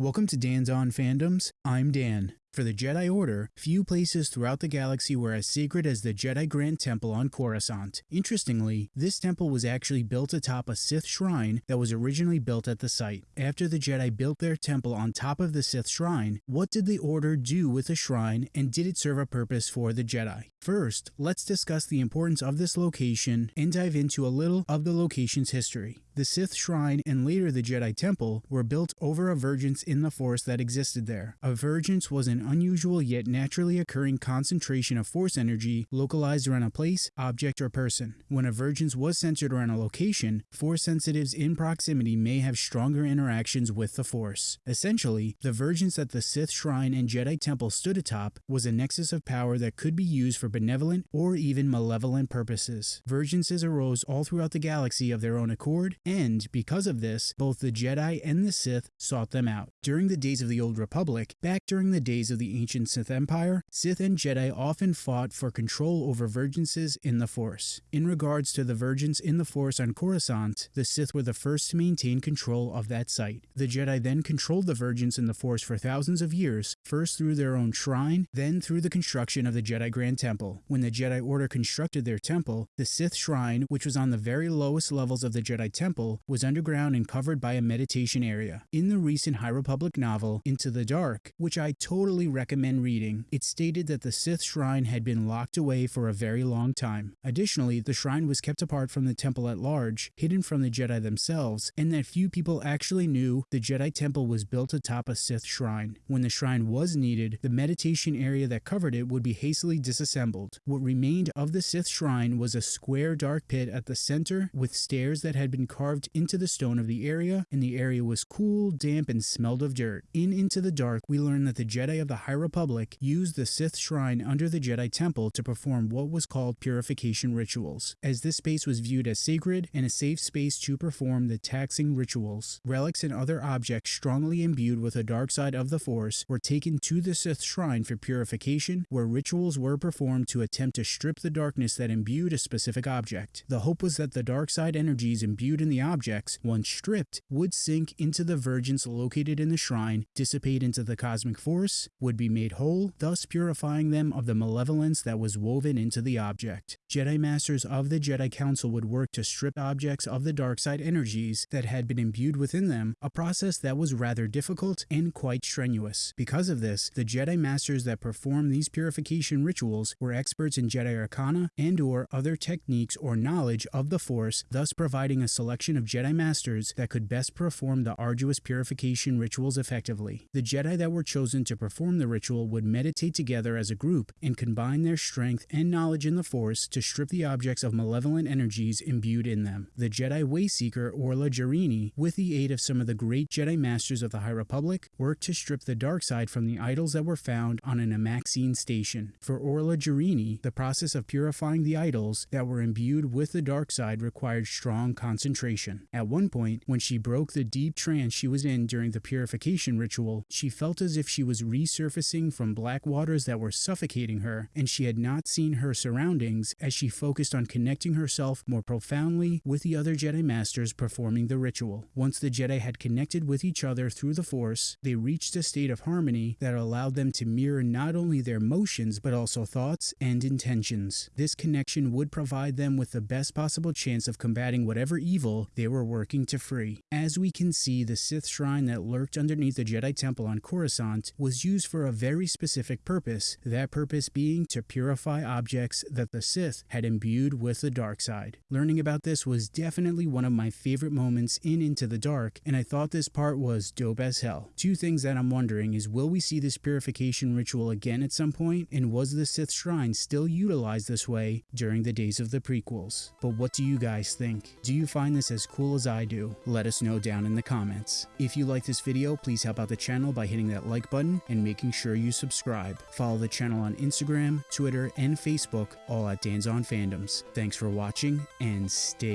Welcome to Dan's On Fandoms. I'm Dan. For the Jedi Order, few places throughout the galaxy were as sacred as the Jedi Grand Temple on Coruscant. Interestingly, this temple was actually built atop a Sith shrine that was originally built at the site. After the Jedi built their temple on top of the Sith shrine, what did the Order do with the shrine and did it serve a purpose for the Jedi? First, let's discuss the importance of this location and dive into a little of the location's history. The Sith Shrine and later the Jedi Temple were built over a vergence in the Force that existed there. A vergence was an unusual yet naturally occurring concentration of Force energy localized around a place, object, or person. When a vergence was centered around a location, Force sensitives in proximity may have stronger interactions with the Force. Essentially, the vergence that the Sith Shrine and Jedi Temple stood atop was a nexus of power that could be used for benevolent or even malevolent purposes. Vergences arose all throughout the galaxy of their own accord and because of this, both the Jedi and the Sith sought them out. During the days of the Old Republic, back during the days of the ancient Sith Empire, Sith and Jedi often fought for control over vergences in the Force. In regards to the vergence in the Force on Coruscant, the Sith were the first to maintain control of that site. The Jedi then controlled the vergence in the Force for thousands of years, first through their own shrine, then through the construction of the Jedi Grand Temple. When the Jedi Order constructed their temple, the Sith Shrine, which was on the very lowest levels of the Jedi Temple, temple was underground and covered by a meditation area. In the recent High Republic novel, Into the Dark, which I totally recommend reading, it stated that the Sith shrine had been locked away for a very long time. Additionally, the shrine was kept apart from the temple at large, hidden from the Jedi themselves, and that few people actually knew the Jedi temple was built atop a Sith shrine. When the shrine was needed, the meditation area that covered it would be hastily disassembled. What remained of the Sith shrine was a square dark pit at the center with stairs that had been carved into the stone of the area, and the area was cool, damp, and smelled of dirt. In Into the Dark, we learn that the Jedi of the High Republic used the Sith Shrine under the Jedi Temple to perform what was called purification rituals, as this space was viewed as sacred and a safe space to perform the taxing rituals. Relics and other objects strongly imbued with the dark side of the Force were taken to the Sith Shrine for purification, where rituals were performed to attempt to strip the darkness that imbued a specific object. The hope was that the dark side energies imbued in the objects, once stripped, would sink into the vergence located in the shrine, dissipate into the cosmic force, would be made whole, thus purifying them of the malevolence that was woven into the object. Jedi Masters of the Jedi Council would work to strip objects of the dark side energies that had been imbued within them, a process that was rather difficult and quite strenuous. Because of this, the Jedi Masters that performed these purification rituals were experts in Jedi Arcana and or other techniques or knowledge of the Force, thus providing a of Jedi Masters that could best perform the arduous purification rituals effectively. The Jedi that were chosen to perform the ritual would meditate together as a group and combine their strength and knowledge in the Force to strip the objects of malevolent energies imbued in them. The Jedi Wayseeker Orla Jareni, with the aid of some of the great Jedi Masters of the High Republic, worked to strip the dark side from the idols that were found on an Amaxine station. For Orla Jareni, the process of purifying the idols that were imbued with the dark side required strong concentration at one point, when she broke the deep trance she was in during the purification ritual, she felt as if she was resurfacing from black waters that were suffocating her, and she had not seen her surroundings as she focused on connecting herself more profoundly with the other Jedi Masters performing the ritual. Once the Jedi had connected with each other through the Force, they reached a state of harmony that allowed them to mirror not only their motions but also thoughts and intentions. This connection would provide them with the best possible chance of combating whatever evil they were working to free. As we can see, the Sith shrine that lurked underneath the Jedi Temple on Coruscant was used for a very specific purpose, that purpose being to purify objects that the Sith had imbued with the dark side. Learning about this was definitely one of my favorite moments in Into the Dark, and I thought this part was dope as hell. Two things that I'm wondering is will we see this purification ritual again at some point, and was the Sith shrine still utilized this way during the days of the prequels? But what do you guys think? Do you find this as cool as I do? Let us know down in the comments. If you like this video, please help out the channel by hitting that like button and making sure you subscribe. Follow the channel on Instagram, Twitter, and Facebook, all at Dan's On Fandoms. Thanks for watching, and stay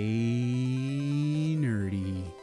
nerdy.